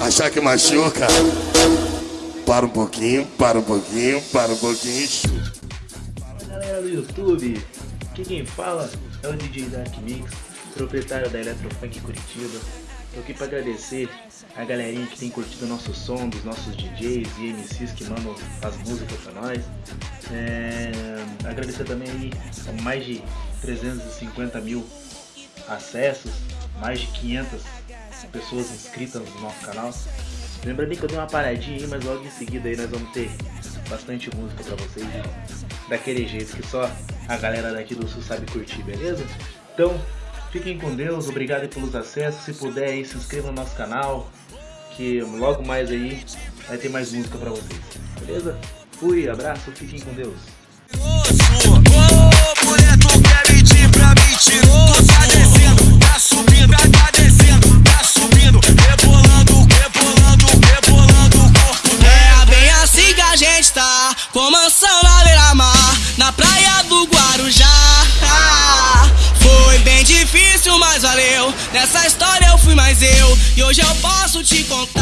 Achar que machuca? Para um pouquinho, para um pouquinho, para um pouquinho. Galera do YouTube, aqui quem fala é o DJ Dark Mix, proprietário da Eletrofunk Curitiba. Tô aqui para agradecer a galerinha que tem curtido o nosso som, dos nossos DJs e MCs que mandam as músicas para nós. É, agradecer também aí a mais de 350 mil acessos, mais de 500 pessoas inscritas no nosso canal. Lembrando que eu dei uma paradinha aí, mas logo em seguida aí nós vamos ter bastante música pra vocês daquele jeito que só a galera daqui do sul sabe curtir, beleza? Então, fiquem com Deus, obrigado pelos acessos, se puder aí se inscreva no nosso canal, que logo mais aí vai ter mais música pra vocês, beleza? Fui, abraço, fiquem com Deus. Na beira-mar, na praia do Guarujá. Foi bem difícil, mas valeu. Nessa história eu fui mais eu. E hoje eu posso te contar.